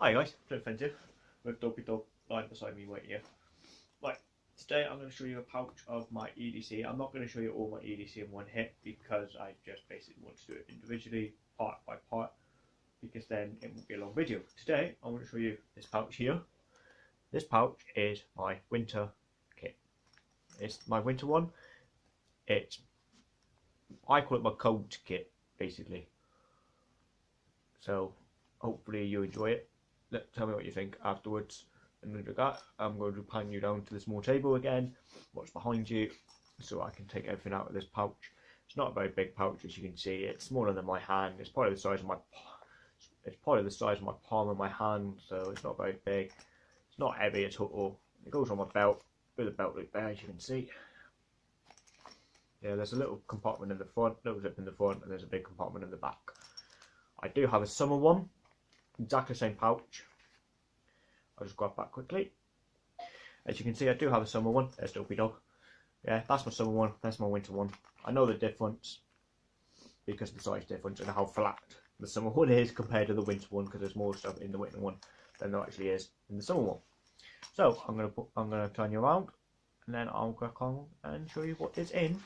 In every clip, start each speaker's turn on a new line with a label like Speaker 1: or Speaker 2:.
Speaker 1: Hi guys, Fencer with Dopey Dog lying beside me right here. Right, today I'm going to show you a pouch of my EDC. I'm not going to show you all my EDC in one hit because I just basically want to do it individually, part by part, because then it won't be a long video. Today I want to show you this pouch here. This pouch is my winter kit. It's my winter one. It's, I call it my cold kit, basically. So hopefully you enjoy it let, tell me what you think afterwards. And with that, I'm going to pan you down to the small table again, what's behind you, so I can take everything out of this pouch. It's not a very big pouch, as you can see. It's smaller than my hand. It's probably the size of my it's probably the size of my palm of my hand, so it's not very big. It's not heavy at all. It goes on my belt with a belt loop there, as you can see. Yeah, there's a little compartment in the front, little zip in the front, and there's a big compartment in the back. I do have a summer one, exactly the same pouch. I'll just grab that quickly. As you can see, I do have a summer one. There's Dopey Dog. Yeah, that's my summer one. That's my winter one. I know the difference because the size difference and how flat the summer one is compared to the winter one because there's more stuff in the winter one than there actually is in the summer one. So I'm gonna put, I'm gonna turn you around and then I'll crack on and show you what is in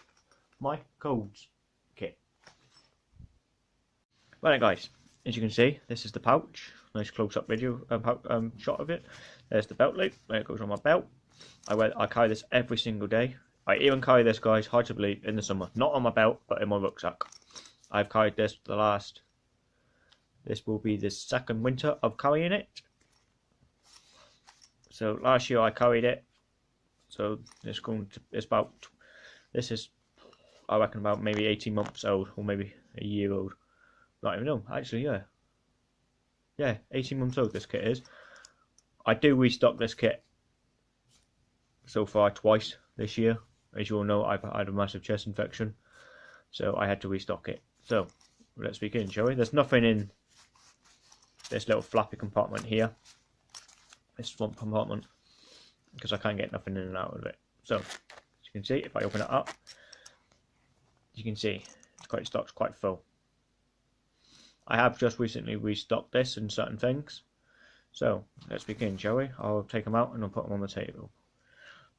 Speaker 1: my codes kit. Right guys, as you can see, this is the pouch. Nice close-up video um, um, shot of it. There's the belt loop where it goes on my belt. I wear, I carry this every single day. I even carry this, guys, hard to believe, in the summer. Not on my belt, but in my rucksack. I've carried this for the last... This will be the second winter of carrying it. So last year I carried it. So it's going to, it's about, this is, I reckon about maybe 18 months old, or maybe a year old. Not even know. Actually, yeah. Yeah, 18 months old this kit is. I do restock this kit so far twice this year. As you all know, I've had a massive chest infection. So I had to restock it. So, let's begin, shall we? There's nothing in this little flappy compartment here. This one compartment. Because I can't get nothing in and out of it. So, as you can see, if I open it up, you can see it's quite stock's quite full. I have just recently restocked this and certain things. So let's begin, shall we? I'll take them out and I'll put them on the table.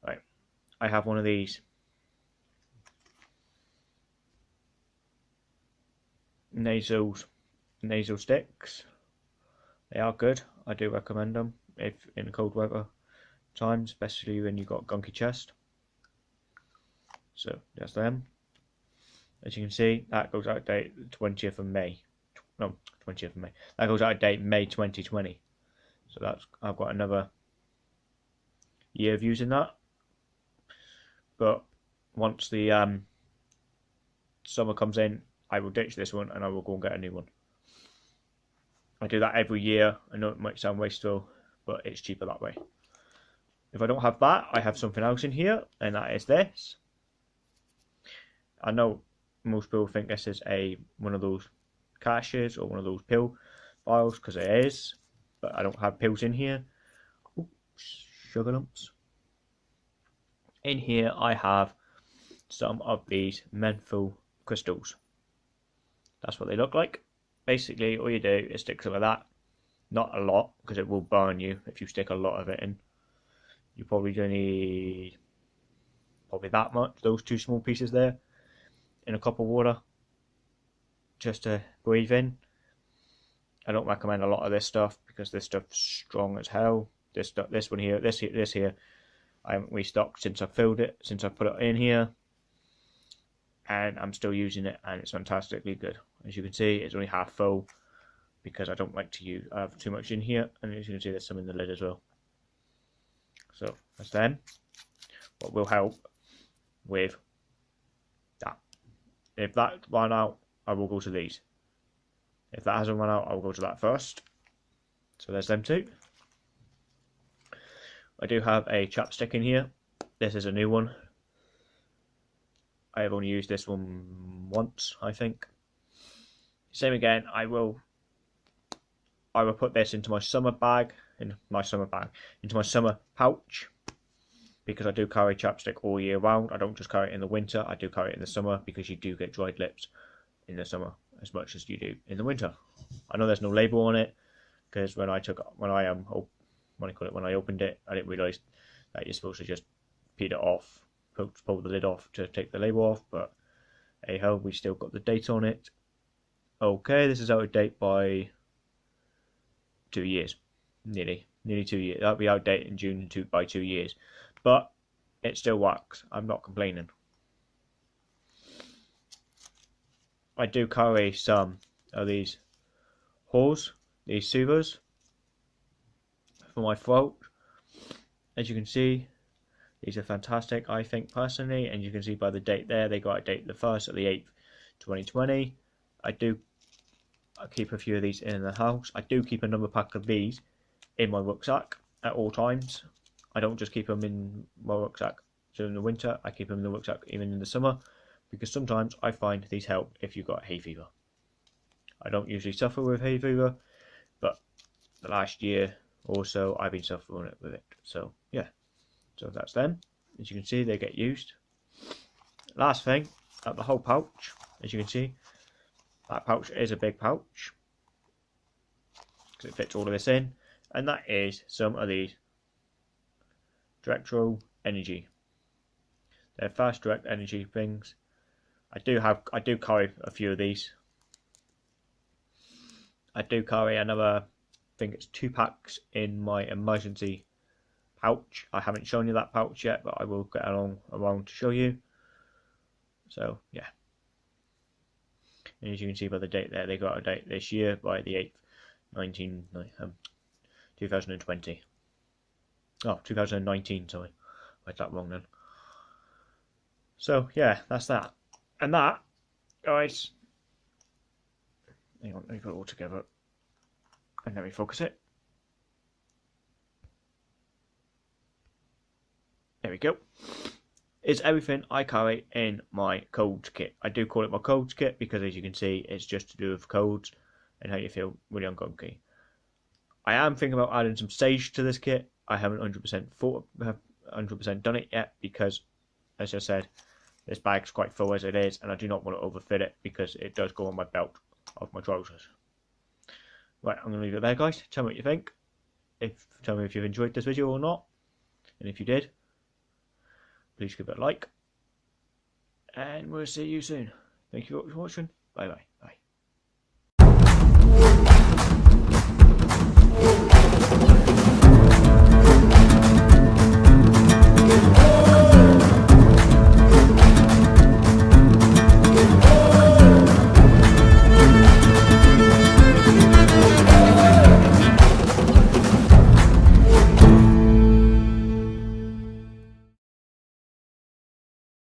Speaker 1: Right, I have one of these. Nasal, nasal sticks. They are good. I do recommend them if in cold weather times, especially when you've got gunky chest. So that's them. As you can see, that goes out date the 20th of May no, 20th of May. That goes out of date May 2020. So that's I've got another year of using that. But once the um, summer comes in, I will ditch this one and I will go and get a new one. I do that every year. I know it might sound wasteful, but it's cheaper that way. If I don't have that, I have something else in here, and that is this. I know most people think this is a one of those caches or one of those pill files because it is, but I don't have pills in here. Ooh, sugar lumps. In here I have some of these menthol crystals. That's what they look like. Basically, all you do is stick some of that. Not a lot, because it will burn you if you stick a lot of it in. You probably don't need probably that much, those two small pieces there, in a cup of water just to breathe in. I don't recommend a lot of this stuff because this stuff's strong as hell. This stuff, this one here, this here, this here, I haven't restocked since I filled it, since I put it in here, and I'm still using it, and it's fantastically good. As you can see, it's only half full because I don't like to use I have too much in here, and as you can see, there's some in the lid as well. So that's then what will help with that. If that ran out I will go to these. If that hasn't run out, I will go to that first. So there's them two. I do have a chapstick in here. This is a new one. I have only used this one once, I think. Same again, I will I will put this into my summer bag, in my summer bag, into my summer pouch because I do carry chapstick all year round. I don't just carry it in the winter, I do carry it in the summer because you do get dried lips in the summer as much as you do in the winter. I know there's no label on it, because when I took when I um when I call it when I opened it, I didn't realise that you're supposed to just peel it off, pull, pull the lid off to take the label off. But hey ho, we still got the date on it. Okay, this is out of date by two years, nearly, nearly two years. That'll be out of date in June two, by two years, but it still works. I'm not complaining. I do carry some of these Halls, these soothers for my throat. As you can see, these are fantastic, I think, personally, and you can see by the date there, they got a date the 1st of the 8th, 2020. I do I keep a few of these in the house. I do keep another pack of these in my rucksack at all times. I don't just keep them in my rucksack during the winter, I keep them in the rucksack even in the summer, because sometimes I find these help if you've got hay fever. I don't usually suffer with hay fever, but the last year or so I've been suffering with it. So yeah, so that's them. As you can see, they get used. Last thing, at the whole pouch, as you can see, that pouch is a big pouch because it fits all of this in, and that is some of these Dextro Energy. They're fast direct energy things. I do have, I do carry a few of these. I do carry another, I think it's two packs in my emergency pouch. I haven't shown you that pouch yet, but I will get along around to show you. So yeah. And as you can see by the date there, they got a date this year by the 8th, 19, um, 2020. Oh, 2019, sorry. I got that wrong then. So yeah, that's that. And that, guys, hang on, let me put it all together. And let me focus it. There we go. It's everything I carry in my codes kit. I do call it my codes kit because as you can see, it's just to do with codes and how you feel really ungunky. I am thinking about adding some sage to this kit. I haven't 100% thought, 100% done it yet because, as I said, this bag's quite full as it is, and I do not want to overfit it because it does go on my belt of my trousers. Right, I'm going to leave it there, guys. Tell me what you think. If Tell me if you've enjoyed this video or not. And if you did, please give it a like. And we'll see you soon. Thank you for watching. Bye bye.